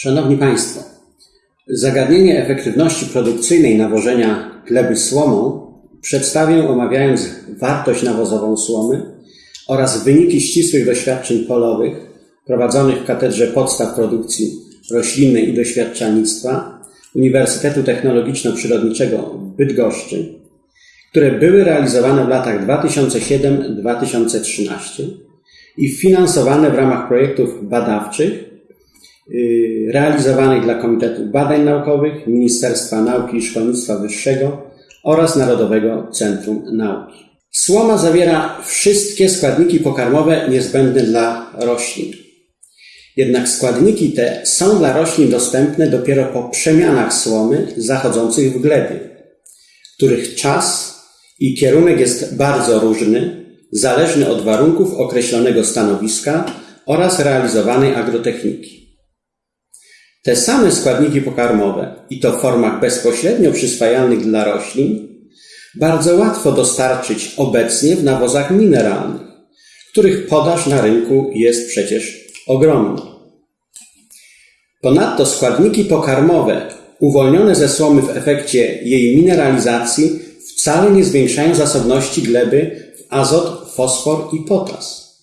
Szanowni Państwo, zagadnienie efektywności produkcyjnej nawożenia gleby słomą przedstawię omawiając wartość nawozową słomy oraz wyniki ścisłych doświadczeń polowych prowadzonych w Katedrze Podstaw Produkcji Roślinnej i Doświadczalnictwa Uniwersytetu Technologiczno-Przyrodniczego w Bydgoszczy, które były realizowane w latach 2007-2013 i finansowane w ramach projektów badawczych realizowanych dla Komitetu Badań Naukowych, Ministerstwa Nauki i Szkolnictwa Wyższego oraz Narodowego Centrum Nauki. Słoma zawiera wszystkie składniki pokarmowe niezbędne dla roślin. Jednak składniki te są dla roślin dostępne dopiero po przemianach słomy zachodzących w glebie, których czas i kierunek jest bardzo różny, zależny od warunków określonego stanowiska oraz realizowanej agrotechniki. Te same składniki pokarmowe, i to w formach bezpośrednio przyswajalnych dla roślin, bardzo łatwo dostarczyć obecnie w nawozach mineralnych, których podaż na rynku jest przecież ogromna. Ponadto składniki pokarmowe uwolnione ze słomy w efekcie jej mineralizacji wcale nie zwiększają zasobności gleby w azot, fosfor i potas.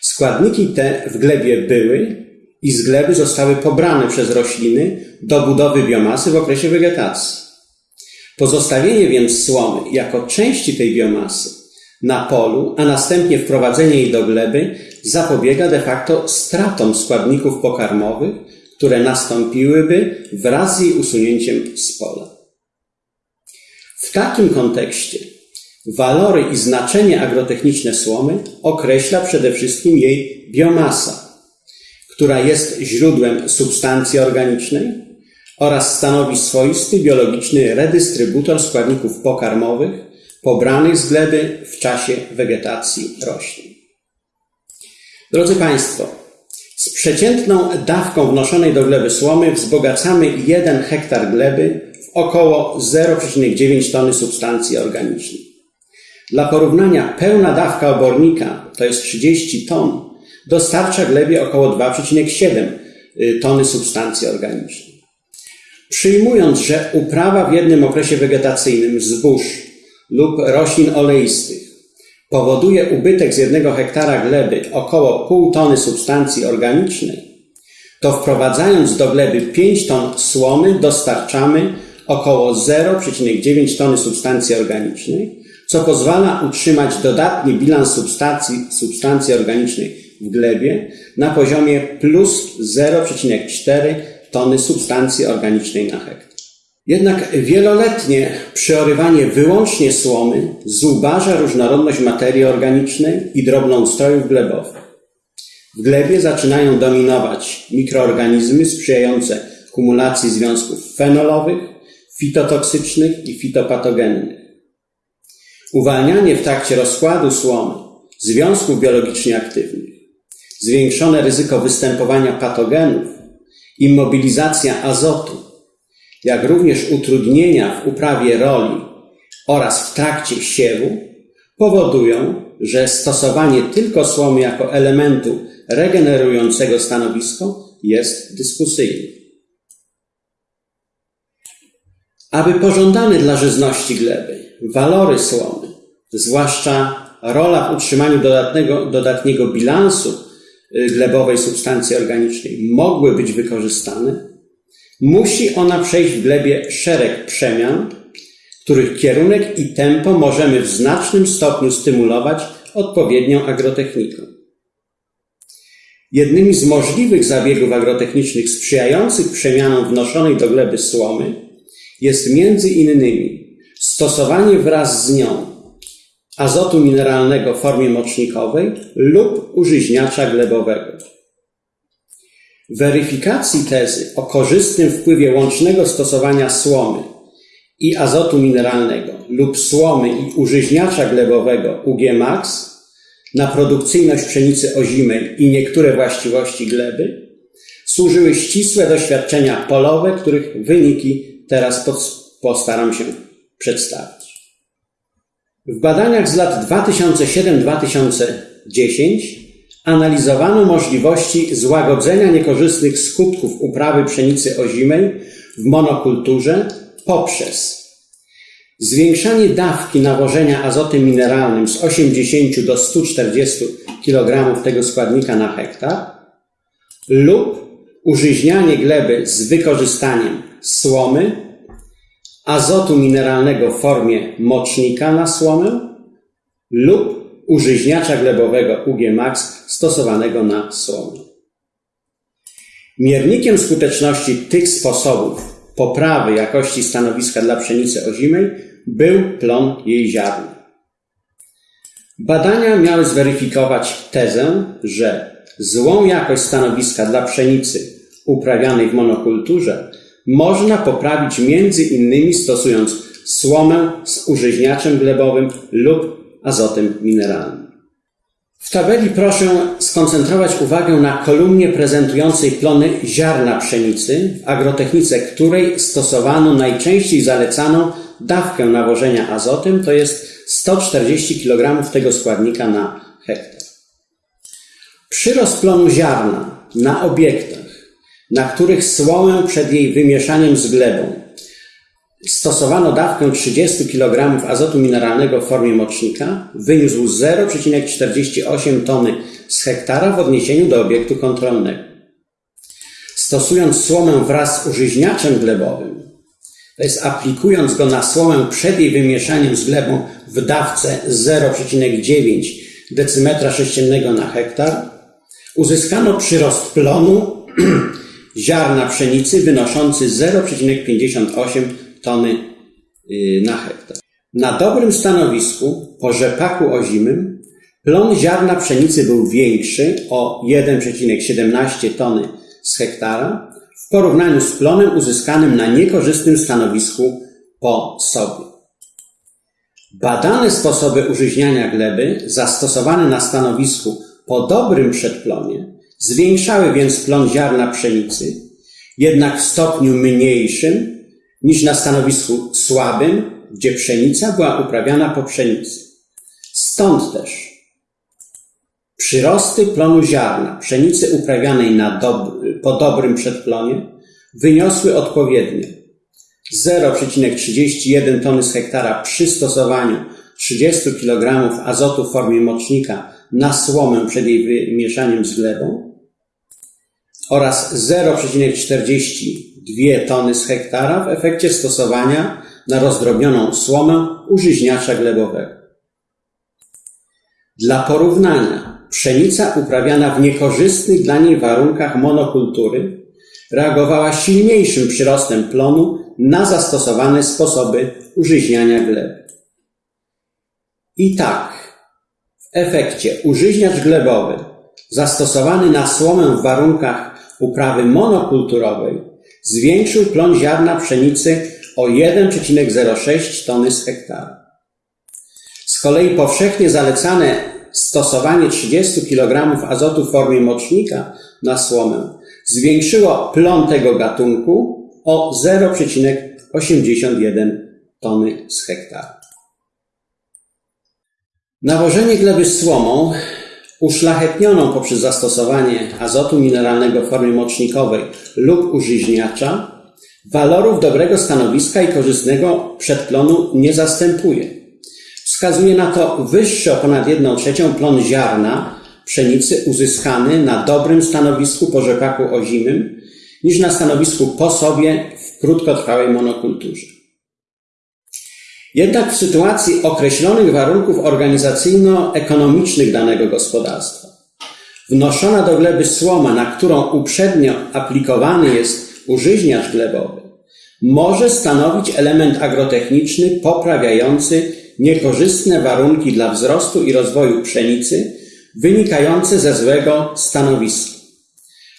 Składniki te w glebie były i z gleby zostały pobrane przez rośliny do budowy biomasy w okresie wegetacji. Pozostawienie więc słomy jako części tej biomasy na polu, a następnie wprowadzenie jej do gleby zapobiega de facto stratom składników pokarmowych, które nastąpiłyby wraz z jej usunięciem z pola. W takim kontekście walory i znaczenie agrotechniczne słomy określa przede wszystkim jej biomasa, która jest źródłem substancji organicznej oraz stanowi swoisty biologiczny redystrybutor składników pokarmowych pobranych z gleby w czasie wegetacji roślin. Drodzy Państwo, z przeciętną dawką wnoszonej do gleby słomy wzbogacamy 1 hektar gleby około 0,9 tony substancji organicznej. Dla porównania pełna dawka obornika, to jest 30 ton, dostarcza glebie około 2,7 y, tony substancji organicznej. Przyjmując, że uprawa w jednym okresie wegetacyjnym zbóż lub roślin oleistych powoduje ubytek z jednego hektara gleby około pół tony substancji organicznej, to wprowadzając do gleby 5 ton słomy dostarczamy około 0,9 tony substancji organicznej, co pozwala utrzymać dodatni bilans substancji, substancji organicznej w glebie na poziomie plus 0,4 tony substancji organicznej na hektar. Jednak wieloletnie przyorywanie wyłącznie słomy zubaża różnorodność materii organicznej i drobnoustrojów glebowych. W glebie zaczynają dominować mikroorganizmy sprzyjające kumulacji związków fenolowych, fitotoksycznych i fitopatogennych. Uwalnianie w trakcie rozkładu słomy związków biologicznie aktywnych, zwiększone ryzyko występowania patogenów, immobilizacja azotu, jak również utrudnienia w uprawie roli oraz w trakcie siewu powodują, że stosowanie tylko słomy jako elementu regenerującego stanowisko jest dyskusyjne. Aby pożądane dla żyzności gleby walory słomy, zwłaszcza rola w utrzymaniu dodatnego, dodatniego bilansu glebowej substancji organicznej mogły być wykorzystane, musi ona przejść w glebie szereg przemian, których kierunek i tempo możemy w znacznym stopniu stymulować odpowiednią agrotechniką. Jednymi z możliwych zabiegów agrotechnicznych sprzyjających przemianom wnoszonej do gleby słomy jest między innymi stosowanie wraz z nią azotu mineralnego w formie mocznikowej lub użyźniacza glebowego. Weryfikacji tezy o korzystnym wpływie łącznego stosowania słomy i azotu mineralnego lub słomy i użyźniacza glebowego UG-Max na produkcyjność pszenicy ozimej i niektóre właściwości gleby służyły ścisłe doświadczenia polowe, których wyniki teraz postaram się przedstawić. W badaniach z lat 2007-2010 analizowano możliwości złagodzenia niekorzystnych skutków uprawy pszenicy ozimej w monokulturze poprzez zwiększanie dawki nawożenia azotem mineralnym z 80 do 140 kg tego składnika na hektar lub użyźnianie gleby z wykorzystaniem słomy, azotu mineralnego w formie mocznika na słomę lub użyźniacza glebowego UG Max stosowanego na słomę. Miernikiem skuteczności tych sposobów poprawy jakości stanowiska dla pszenicy ozimej był plon jej ziarna. Badania miały zweryfikować tezę, że złą jakość stanowiska dla pszenicy uprawianej w monokulturze można poprawić między innymi stosując słomę z użyźniaczem glebowym lub azotem mineralnym. W tabeli proszę skoncentrować uwagę na kolumnie prezentującej plony ziarna pszenicy, w agrotechnice której stosowano najczęściej zalecaną dawkę nawożenia azotem, to jest 140 kg tego składnika na hektar. Przyrost plonu ziarna na obiektach, na których słomę przed jej wymieszaniem z glebą stosowano dawkę 30 kg azotu mineralnego w formie mocznika, wyniósł 0,48 tony z hektara w odniesieniu do obiektu kontrolnego. Stosując słomę wraz z użyźniaczem glebowym, to jest aplikując go na słomę przed jej wymieszaniem z glebą w dawce 0,9 decymetra sześciennego na hektar, uzyskano przyrost plonu ziarna pszenicy wynoszący 0,58 tony y, na hektar. Na dobrym stanowisku po rzepaku ozimym plon ziarna pszenicy był większy o 1,17 tony z hektara w porównaniu z plonem uzyskanym na niekorzystnym stanowisku po sobie. Badane sposoby użyźniania gleby zastosowane na stanowisku po dobrym przedplonie zwiększały więc plon ziarna pszenicy, jednak w stopniu mniejszym niż na stanowisku słabym, gdzie pszenica była uprawiana po pszenicy. Stąd też przyrosty plonu ziarna pszenicy uprawianej dob po dobrym przedplonie wyniosły odpowiednio 0,31 tony z hektara przy stosowaniu 30 kg azotu w formie mocznika na słomę przed jej wymieszaniem z glebą oraz 0,42 tony z hektara w efekcie stosowania na rozdrobnioną słomę użyźniacza glebowego. Dla porównania, pszenica uprawiana w niekorzystnych dla niej warunkach monokultury reagowała silniejszym przyrostem plonu na zastosowane sposoby użyźniania gleby. I tak, w efekcie użyźniacz glebowy zastosowany na słomę w warunkach uprawy monokulturowej zwiększył plon ziarna pszenicy o 1,06 tony z hektara. Z kolei powszechnie zalecane stosowanie 30 kg azotu w formie mocznika na słomę zwiększyło plon tego gatunku o 0,81 tony z hektara. Nawożenie gleby słomą uszlachetnioną poprzez zastosowanie azotu mineralnego w formie mocznikowej lub użyźniacza, walorów dobrego stanowiska i korzystnego przedplonu nie zastępuje. Wskazuje na to wyższy o ponad 1 trzecią plon ziarna pszenicy uzyskany na dobrym stanowisku po rzepaku ozimym niż na stanowisku po sobie w krótkotrwałej monokulturze. Jednak w sytuacji określonych warunków organizacyjno-ekonomicznych danego gospodarstwa, wnoszona do gleby słoma, na którą uprzednio aplikowany jest użyźniacz glebowy, może stanowić element agrotechniczny poprawiający niekorzystne warunki dla wzrostu i rozwoju pszenicy wynikające ze złego stanowiska.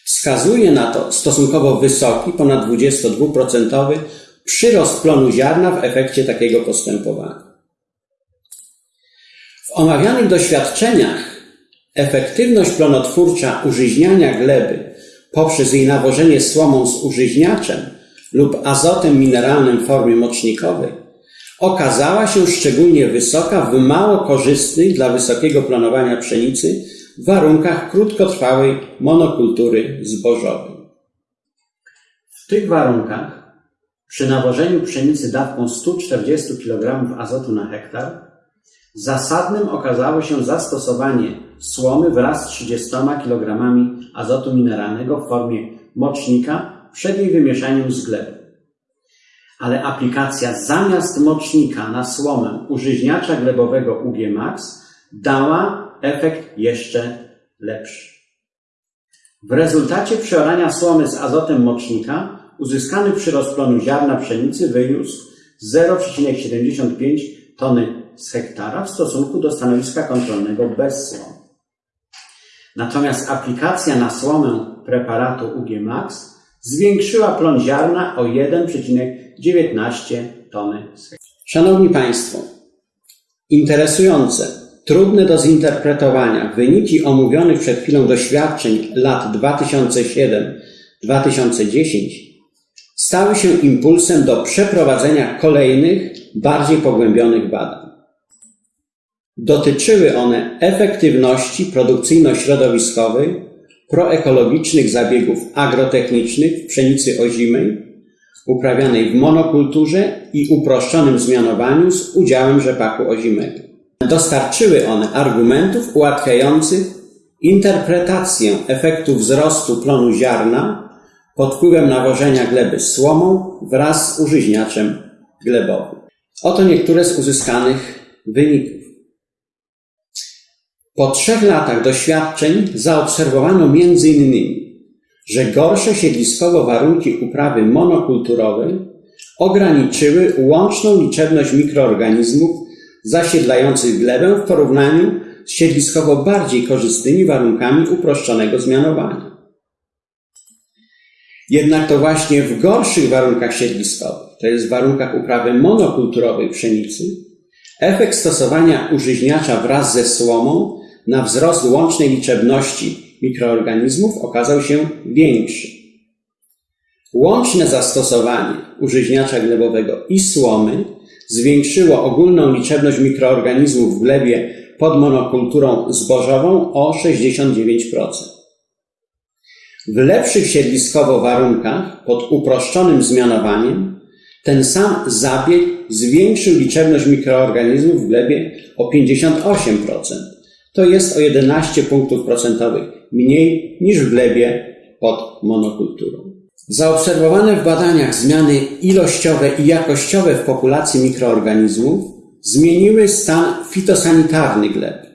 Wskazuje na to stosunkowo wysoki, ponad 22% przyrost plonu ziarna w efekcie takiego postępowania. W omawianych doświadczeniach efektywność plonotwórcza użyźniania gleby poprzez jej nawożenie słomą z użyźniaczem lub azotem mineralnym w formie mocznikowej okazała się szczególnie wysoka w mało korzystnych dla wysokiego planowania pszenicy warunkach krótkotrwałej monokultury zbożowej. W tych warunkach przy nawożeniu pszenicy dawką 140 kg azotu na hektar zasadnym okazało się zastosowanie słomy wraz z 30 kg azotu mineralnego w formie mocznika przed jej wymieszaniem z glebą. Ale aplikacja zamiast mocznika na słomę użyźniacza glebowego UG Max dała efekt jeszcze lepszy. W rezultacie przeorania słomy z azotem mocznika uzyskany przyrost plonu ziarna pszenicy wyniósł 0,75 tony z hektara w stosunku do stanowiska kontrolnego bez słomy. Natomiast aplikacja na słomę preparatu UG Max zwiększyła plon ziarna o 1,19 tony z hektara. Szanowni Państwo, interesujące, trudne do zinterpretowania wyniki omówionych przed chwilą doświadczeń lat 2007-2010 stały się impulsem do przeprowadzenia kolejnych, bardziej pogłębionych badań. Dotyczyły one efektywności produkcyjno-środowiskowej proekologicznych zabiegów agrotechnicznych w pszenicy ozimej, uprawianej w monokulturze i uproszczonym zmianowaniu z udziałem rzepaku ozimego. Dostarczyły one argumentów ułatwiających interpretację efektu wzrostu plonu ziarna pod wpływem nawożenia gleby słomą wraz z użyźniaczem glebowym. Oto niektóre z uzyskanych wyników. Po trzech latach doświadczeń zaobserwowano m.in., że gorsze siedliskowo warunki uprawy monokulturowej ograniczyły łączną liczebność mikroorganizmów zasiedlających glebę w porównaniu z siedliskowo bardziej korzystnymi warunkami uproszczonego zmianowania. Jednak to właśnie w gorszych warunkach siedliskowych, to jest w warunkach uprawy monokulturowej pszenicy, efekt stosowania użyźniacza wraz ze słomą na wzrost łącznej liczebności mikroorganizmów okazał się większy. Łączne zastosowanie użyźniacza glebowego i słomy zwiększyło ogólną liczebność mikroorganizmów w glebie pod monokulturą zbożową o 69%. W lepszych siedliskowo warunkach pod uproszczonym zmianowaniem ten sam zabieg zwiększył liczebność mikroorganizmów w glebie o 58%. To jest o 11 punktów procentowych mniej niż w glebie pod monokulturą. Zaobserwowane w badaniach zmiany ilościowe i jakościowe w populacji mikroorganizmów zmieniły stan fitosanitarny gleby.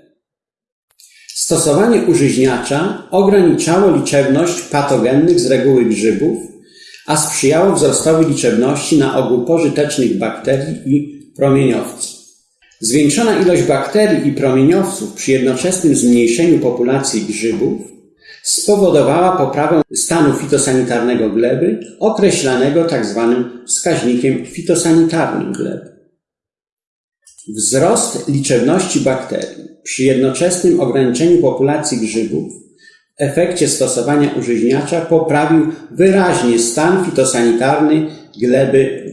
Stosowanie użyźniacza ograniczało liczebność patogennych z reguły grzybów, a sprzyjało wzrostowi liczebności na ogół pożytecznych bakterii i promieniowców. Zwiększona ilość bakterii i promieniowców przy jednoczesnym zmniejszeniu populacji grzybów spowodowała poprawę stanu fitosanitarnego gleby, określanego tzw. Tak wskaźnikiem fitosanitarnym gleby. Wzrost liczebności bakterii przy jednoczesnym ograniczeniu populacji grzybów w efekcie stosowania użyźniacza poprawił wyraźnie stan fitosanitarny gleby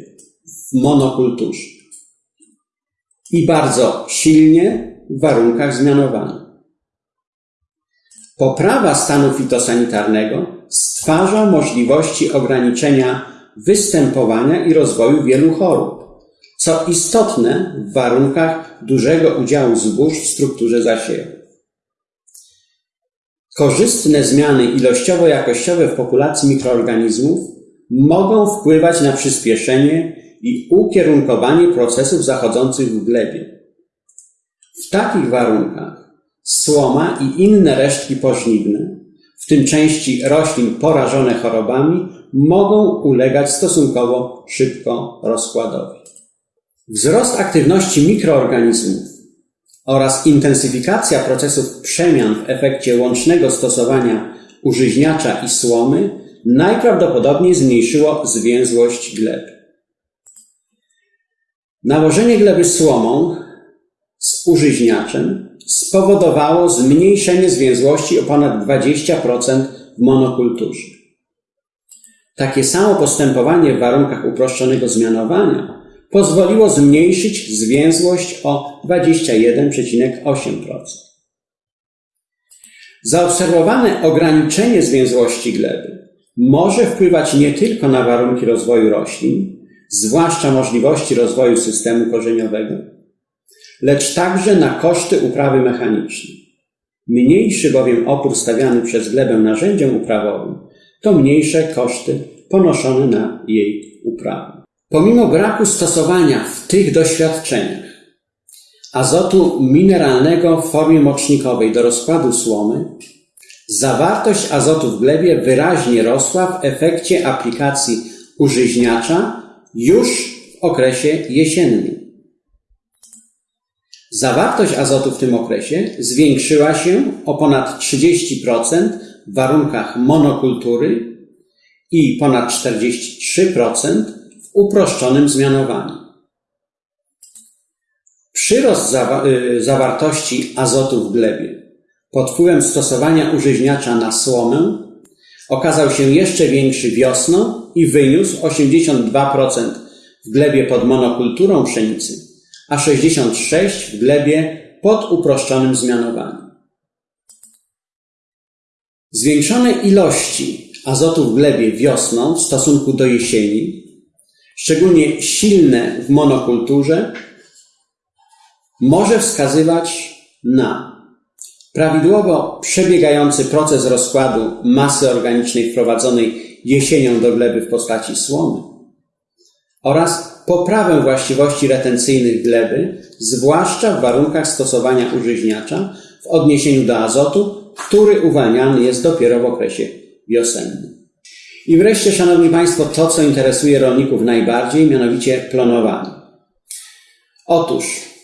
w monokulturze i bardzo silnie w warunkach zmianowania. Poprawa stanu fitosanitarnego stwarza możliwości ograniczenia występowania i rozwoju wielu chorób, co istotne w warunkach dużego udziału zbóż w strukturze zasiewu. Korzystne zmiany ilościowo-jakościowe w populacji mikroorganizmów mogą wpływać na przyspieszenie i ukierunkowanie procesów zachodzących w glebie. W takich warunkach słoma i inne resztki pożniwne, w tym części roślin porażone chorobami, mogą ulegać stosunkowo szybko rozkładowi. Wzrost aktywności mikroorganizmów oraz intensyfikacja procesów przemian w efekcie łącznego stosowania użyźniacza i słomy najprawdopodobniej zmniejszyło zwięzłość gleb. Nałożenie gleby słomą z użyźniaczem spowodowało zmniejszenie zwięzłości o ponad 20% w monokulturze. Takie samo postępowanie w warunkach uproszczonego zmianowania pozwoliło zmniejszyć zwięzłość o 21,8%. Zaobserwowane ograniczenie zwięzłości gleby może wpływać nie tylko na warunki rozwoju roślin, zwłaszcza możliwości rozwoju systemu korzeniowego, lecz także na koszty uprawy mechanicznej. Mniejszy bowiem opór stawiany przez glebę narzędziom uprawowym, to mniejsze koszty ponoszone na jej uprawę. Pomimo braku stosowania w tych doświadczeniach azotu mineralnego w formie mocznikowej do rozkładu słomy, zawartość azotu w glebie wyraźnie rosła w efekcie aplikacji użyźniacza już w okresie jesiennym. Zawartość azotu w tym okresie zwiększyła się o ponad 30% w warunkach monokultury i ponad 43% w uproszczonym zmianowaniu. Przyrost y, zawartości azotu w glebie pod wpływem stosowania użyźniacza na słomę okazał się jeszcze większy wiosną i wyniósł 82% w glebie pod monokulturą pszenicy, a 66% w glebie pod uproszczonym zmianowaniem. Zwiększone ilości azotu w glebie wiosną w stosunku do jesieni, szczególnie silne w monokulturze, może wskazywać na prawidłowo przebiegający proces rozkładu masy organicznej wprowadzonej jesienią do gleby w postaci słomy oraz poprawę właściwości retencyjnych gleby, zwłaszcza w warunkach stosowania użyźniacza w odniesieniu do azotu, który uwalniany jest dopiero w okresie wiosennym. I wreszcie, Szanowni Państwo, to, co interesuje rolników najbardziej, mianowicie klonowanie. Otóż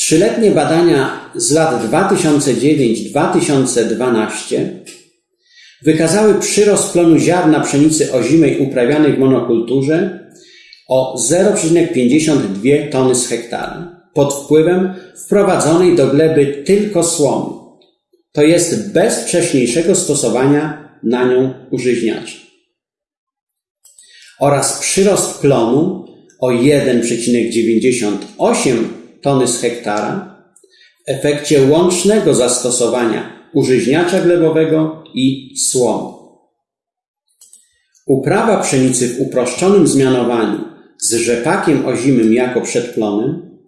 Trzyletnie badania z lat 2009-2012 wykazały przyrost plonu ziarna pszenicy ozimej uprawianej w monokulturze o 0,52 tony z hektara pod wpływem wprowadzonej do gleby tylko słomy, to jest bez wcześniejszego stosowania na nią użyźniacza. Oraz przyrost plonu o 1,98 tony z hektara w efekcie łącznego zastosowania użyźniacza glebowego i słomy. Uprawa pszenicy w uproszczonym zmianowaniu z rzepakiem ozimym jako przedplonem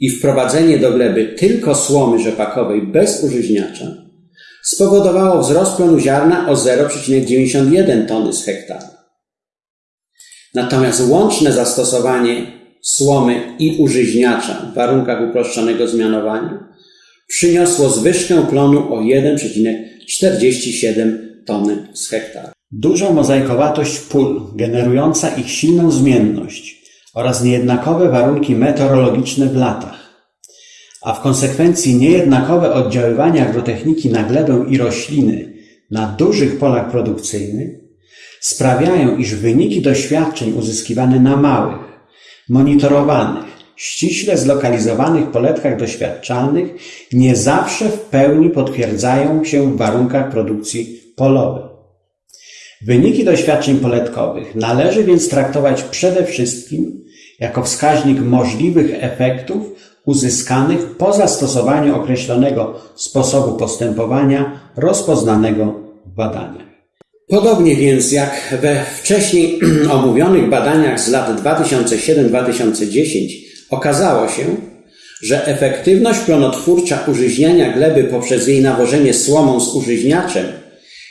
i wprowadzenie do gleby tylko słomy rzepakowej bez użyźniacza spowodowało wzrost plonu ziarna o 0,91 tony z hektara. Natomiast łączne zastosowanie słomy i użyźniacza w warunkach uproszczonego zmianowania przyniosło zwyżkę plonu o 1,47 tony z hektara. Duża mozaikowatość pól, generująca ich silną zmienność oraz niejednakowe warunki meteorologiczne w latach, a w konsekwencji niejednakowe oddziaływania agrotechniki na glebę i rośliny na dużych polach produkcyjnych sprawiają, iż wyniki doświadczeń uzyskiwane na małych, monitorowanych, ściśle zlokalizowanych poletkach doświadczalnych nie zawsze w pełni potwierdzają się w warunkach produkcji polowej. Wyniki doświadczeń poletkowych należy więc traktować przede wszystkim jako wskaźnik możliwych efektów uzyskanych po zastosowaniu określonego sposobu postępowania rozpoznanego w badaniach. Podobnie więc jak we wcześniej omówionych badaniach z lat 2007-2010 okazało się, że efektywność plonotwórcza użyźniania gleby poprzez jej nawożenie słomą z użyźniaczem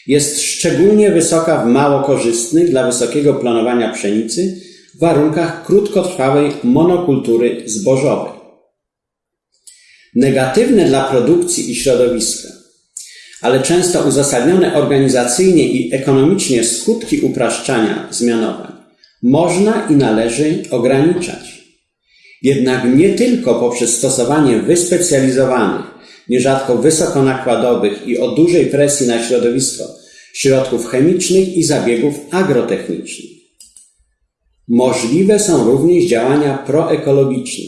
jest szczególnie wysoka w mało korzystnych dla wysokiego planowania pszenicy warunkach krótkotrwałej monokultury zbożowej. Negatywne dla produkcji i środowiska ale często uzasadnione organizacyjnie i ekonomicznie skutki upraszczania zmianowań można i należy ograniczać. Jednak nie tylko poprzez stosowanie wyspecjalizowanych, nierzadko wysokonakładowych i o dużej presji na środowisko środków chemicznych i zabiegów agrotechnicznych. Możliwe są również działania proekologiczne.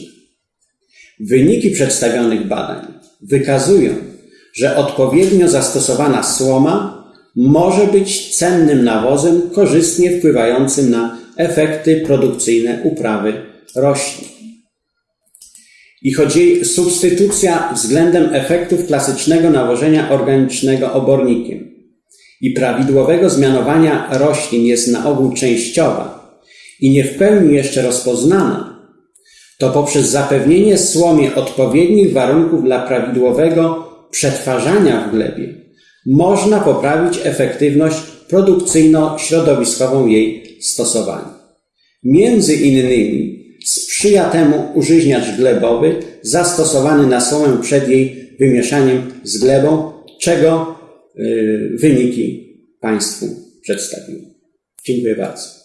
Wyniki przedstawionych badań wykazują, że odpowiednio zastosowana słoma może być cennym nawozem korzystnie wpływającym na efekty produkcyjne uprawy roślin. i choć jej substytucja względem efektów klasycznego nawożenia organicznego obornikiem i prawidłowego zmianowania roślin jest na ogół częściowa i nie w pełni jeszcze rozpoznana, to poprzez zapewnienie słomie odpowiednich warunków dla prawidłowego przetwarzania w glebie można poprawić efektywność produkcyjno-środowiskową jej stosowania. Między innymi sprzyja temu użyźniacz glebowy zastosowany na słomę przed jej wymieszaniem z glebą, czego y, wyniki Państwu przedstawiłem. Dziękuję bardzo.